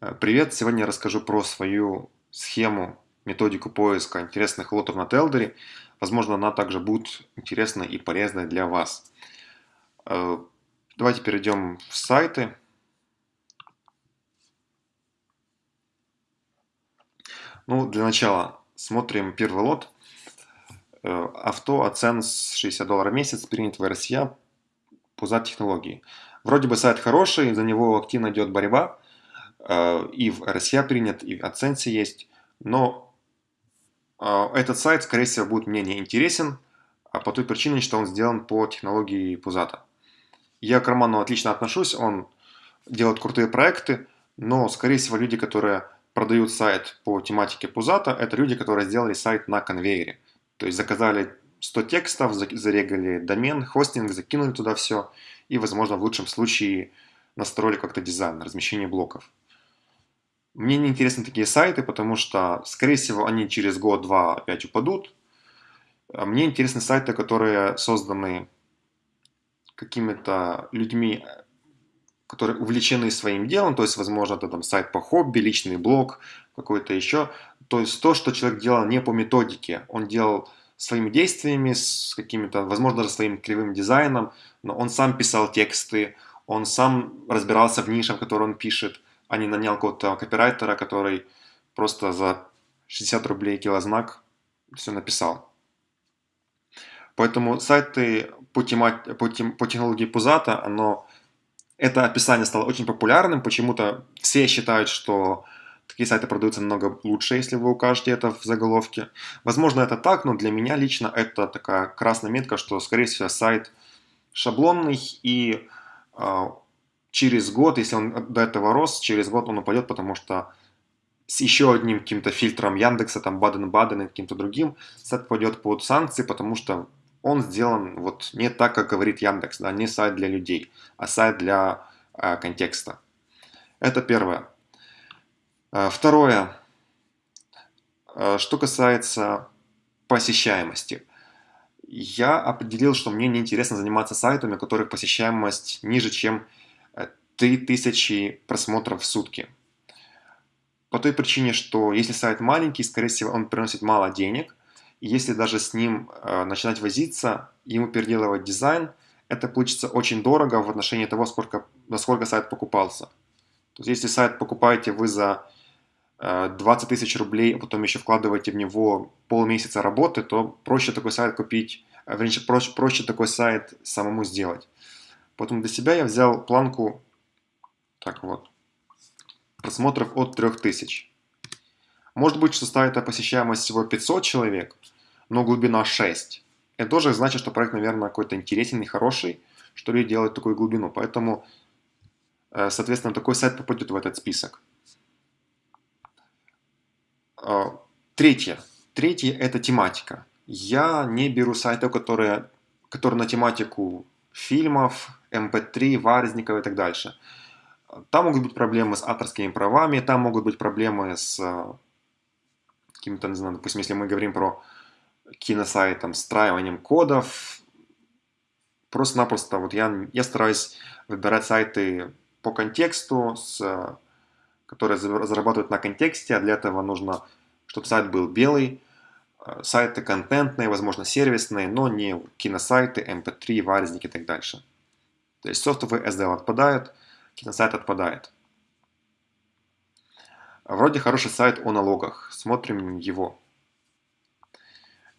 Э, Привет! Сегодня я расскажу про свою схему, методику поиска интересных лотов на Телдере. Возможно, она также будет интересна и полезна для вас. Э, Давайте перейдем в сайты. Ну, для начала смотрим первый лот. Э, Авто, оценс 60 долларов в месяц, принят в Россия, пузат технологии. Вроде бы сайт хороший, за него активно идет борьба. Э, И в Россия принят, и в оценсе есть. Но э, этот сайт, скорее всего, будет мне не интересен, а по той причине, что он сделан по технологии Пузата. Я к Роману отлично отношусь, он делает крутые проекты, но, скорее всего, люди, которые продают сайт по тематике Пузата, это люди, которые сделали сайт на конвейере. То есть заказали 100 текстов, за- зарегали домен, хостинг, закинули туда все, и, возможно, в лучшем случае настроили как-то дизайн, размещение блоков. Мне не интересны такие сайты, потому что, скорее всего, они через год-два опять упадут. А Мне интересны сайты, которые созданы какими-то людьми, которые увлечены своим делом, то есть, возможно, это там сайт по хобби, личный блог, какой-то еще. То есть то, что человек делал не по методике, он делал своими действиями, с какими-то, возможно, даже своим кривым дизайном, но он сам писал тексты, он сам разбирался в нишах, которые он пишет, а не нанял какого-то копирайтера, который просто за 60 рублей килознак все написал. Поэтому сайты по, тема- по, тем- по технологии Пузата, оно, это описание стало очень популярным. Почему-то все считают, что такие сайты продаются намного лучше, если вы укажете это в заголовке. Возможно, это так, но для меня лично это такая красная метка, что, скорее всего, сайт шаблонный и а, через год, если он до этого рос, через год он упадет, потому что с еще одним каким-то фильтром Яндекса, там Баден-Баден и каким-то другим, сайт пойдет под санкции, потому что он сделан вот не так, как говорит Яндекс, да, не сайт для людей, а сайт для э, контекста. Это первое. Э, Второе. Э, Что касается посещаемости. Я определил, что мне неинтересно заниматься сайтами, у которых посещаемость ниже, чем 3000 просмотров в сутки. По той причине, что если сайт маленький, скорее всего, он приносит мало денег. И если даже с ним э, начинать возиться, ему переделывать дизайн, это получится очень дорого в отношении того, сколько, насколько сайт покупался. То есть, если сайт покупаете вы за э, 20 тысяч рублей, а потом еще вкладываете в него полмесяца работы, то проще такой сайт купить, э, вернее, проще, проще такой сайт самому сделать. Поэтому для себя я взял планку, так вот, просмотров от 3000. Может быть, что сайта посещаемость всего 500 человек, но глубина 6. Это тоже значит, что проект, наверное, какой-то интересный, хороший, что люди делают такую глубину. Поэтому, э, соответственно, такой сайт попадет в этот список. Э, Третье. Третье – это тематика. Я не беру сайты, которые, которые на тематику фильмов, MP3, варзников и так дальше. Там могут быть проблемы с авторскими правами, там могут быть проблемы с э, какими-то, не знаю, допустим, если мы говорим про киносайт, там, встраиванием кодов, просто-напросто вот я, я стараюсь выбирать сайты по контексту, с, э, которые за- зарабатывают на контексте, а для этого нужно, чтобы сайт был белый, э, сайты контентные, возможно, сервисные, но не киносайты, MP3, варзники и так дальше. То есть софтовый SDL отпадает, киносайт отпадает. Вроде хороший сайт о налогах. Смотрим его.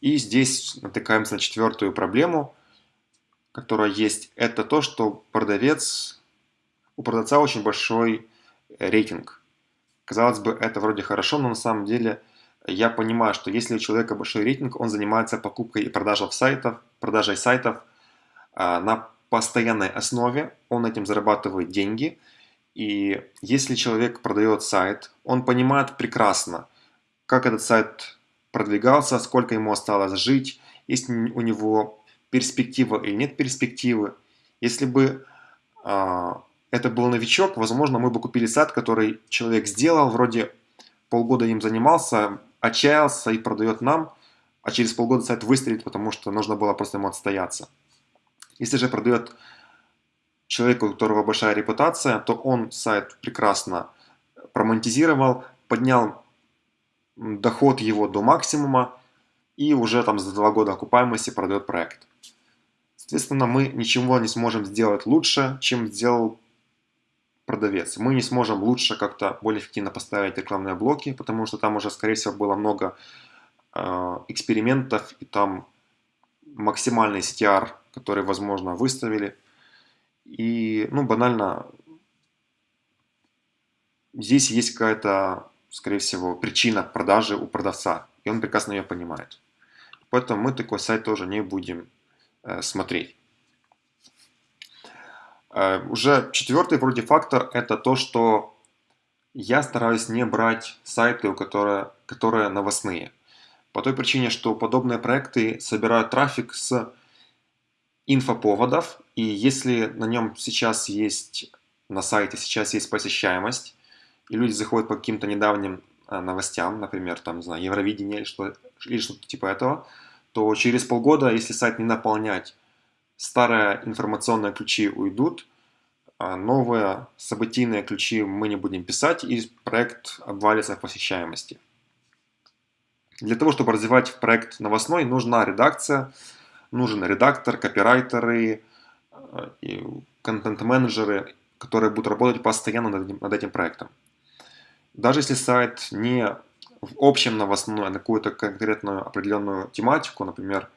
И здесь натыкаемся на четвертую проблему, которая есть. Это то, что продавец, у продавца очень большой э, рейтинг. Казалось бы, это вроде хорошо, но на самом деле я понимаю, что если у человека большой рейтинг, он занимается покупкой и продажей сайтов, продажей сайтов а, на постоянной основе, он этим зарабатывает деньги. И если человек продает сайт, он понимает прекрасно, как этот сайт продвигался, сколько ему осталось жить, есть у него перспектива или нет перспективы. Если бы а, это был новичок, возможно, мы бы купили сайт, который человек сделал, вроде полгода им занимался, отчаялся и продает нам, а через полгода сайт выстрелит, потому что нужно было просто ему отстояться. Если же продает человеку, у которого большая репутация, то он сайт прекрасно промонетизировал, поднял доход его до максимума и уже там за два года окупаемости продает проект. Соответственно, мы ничего не сможем сделать лучше, чем сделал продавец. Мы не сможем лучше как-то более эффективно поставить рекламные блоки, потому что там уже, скорее всего, было много э, экспериментов, и там максимальный CTR, который, возможно, выставили. И, ну, банально, здесь есть какая-то, скорее всего, причина продажи у продавца, и он прекрасно ее понимает. Поэтому мы такой сайт тоже не будем э, смотреть. Э, уже четвертый вроде фактор – это то, что я стараюсь не брать сайты, которые, которые новостные. По той причине, что подобные проекты собирают трафик с инфоповодов, и если на нем сейчас есть, на сайте сейчас есть посещаемость, и люди заходят по каким-то недавним э, новостям, например, там, не знаю, Евровидение или что-то или что типа этого, то через полгода, если сайт не наполнять старые информационные ключи уйдут, а новые событийные ключи мы не будем писать, и проект обвалится в посещаемости. Для того, чтобы развивать проект новостной, нужна редакция, нужен редактор, копирайтеры, э, контент-менеджеры, которые будут работать постоянно над этим, над этим проектом. Даже если сайт не в общем новостной, а на какую-то конкретную определенную тематику, например,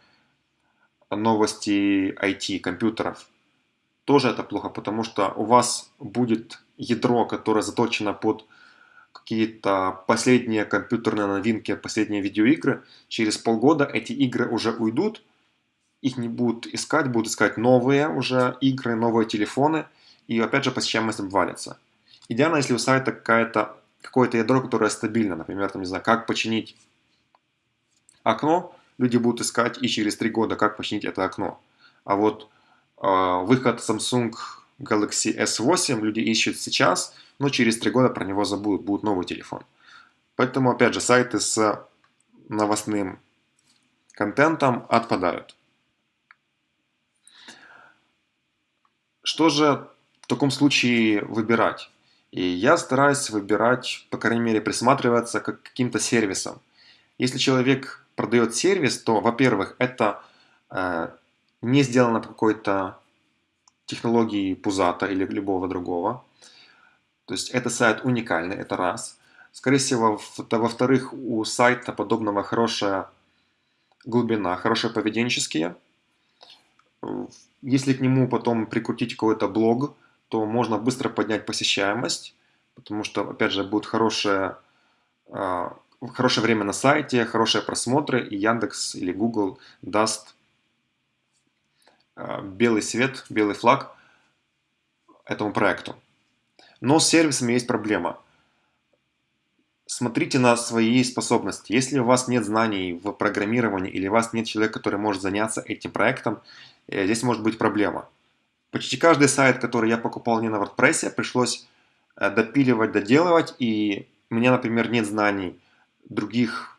новости IT, компьютеров, тоже это плохо, потому что у вас будет ядро, которое заточено под какие-то последние компьютерные новинки, последние видеоигры. Через полгода эти игры уже уйдут, их не будут искать, будут искать новые уже игры, новые телефоны, и опять же посещаемость обвалится. Идеально, если у сайта какая-то какое-то ядро, которое стабильно, например, там, не знаю, как починить окно, люди будут искать и через три года, как починить это окно. А вот э, выход Samsung Galaxy S8 люди ищут сейчас, но через три года про него забудут, будет новый телефон. Поэтому, опять же, сайты с новостным контентом отпадают. Что же в таком случае выбирать? И я стараюсь выбирать, по крайней мере, присматриваться к каким-то сервисам. Если человек продает сервис, то, во-первых, это э, не сделано по какой-то технологии Пузата или любого другого. То есть это сайт уникальный, это раз. Скорее всего, во-вторых, у сайта подобного хорошая глубина, хорошие поведенческие. Если к нему потом прикрутить какой-то блог, то можно быстро поднять посещаемость, потому что, опять же, будет хорошее, а, хорошее время на сайте, хорошие просмотры, и Яндекс или Google даст а, белый свет, белый флаг этому проекту. Но с сервисами есть проблема. Смотрите на свои способности. Если у вас нет знаний в программировании или у вас нет человека, который может заняться этим проектом, э, здесь может быть проблема. Почти каждый сайт, который я покупал не на WordPress, пришлось э, допиливать, доделывать, и у меня, например, нет знаний других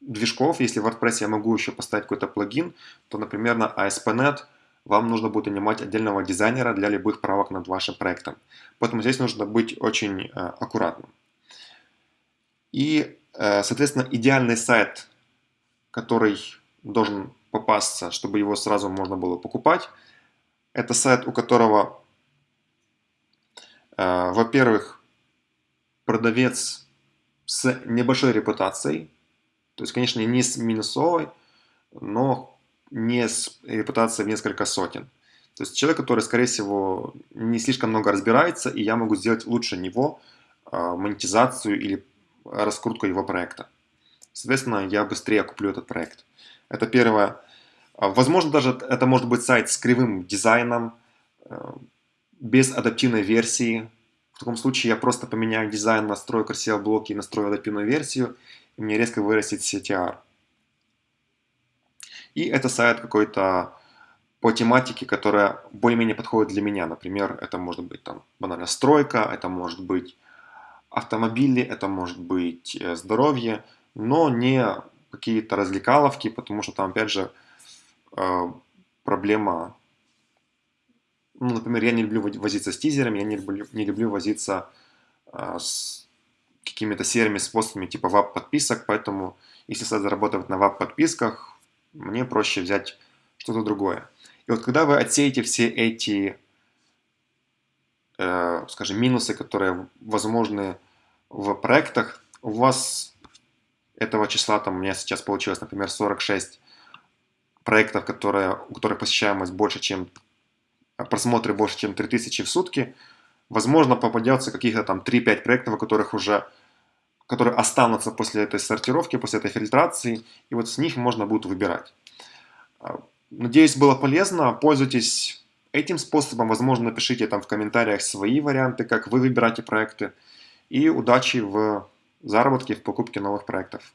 движков. Если в WordPress я могу еще поставить какой-то плагин, то, например, на ASP.NET вам нужно будет нанимать отдельного дизайнера для любых правок над вашим проектом. Поэтому здесь нужно быть очень э, аккуратным. И, э, соответственно, идеальный сайт, который должен попасться, чтобы его сразу можно было покупать – это сайт, у которого, э, во-первых, продавец с небольшой репутацией, то есть, конечно, не с минусовой, но не с репутацией в несколько сотен. То есть человек, который, скорее всего, не слишком много разбирается, и я могу сделать лучше него э, монетизацию или раскрутку его проекта. Соответственно, я быстрее куплю этот проект. Это первое. А, возможно, даже это может быть сайт с кривым дизайном, э, без адаптивной версии. В таком случае я просто поменяю дизайн, настрою красивые блоки и настрою адаптивную версию, и мне резко вырастет CTR. И это сайт какой-то по тематике, которая более-менее подходит для меня. Например, это может быть там банально стройка, это может быть автомобили, это может быть э, здоровье, но не какие-то развлекаловки, потому что там, опять же, а, проблема, ну, например, я не люблю возиться с тизерами, я не люблю, не люблю возиться а, с какими-то серыми способами типа веб-подписок, поэтому если сайт зарабатывает на веб-подписках, мне проще взять что-то другое. И вот когда вы отсеете все эти, э, скажем, минусы, которые возможны в проектах, у вас этого числа, там у меня сейчас получилось, например, 46 проектов, которые, у которых посещаемость больше, чем просмотры больше, чем 3000 в сутки, возможно, попадется каких-то там 3-5 проектов, у которых уже которые останутся после этой сортировки, после этой фильтрации, и вот с них можно будет выбирать. А, надеюсь, было полезно. Пользуйтесь этим способом. Возможно, напишите там в комментариях свои варианты, как вы выбираете проекты. И удачи в заработке, в покупке новых проектов.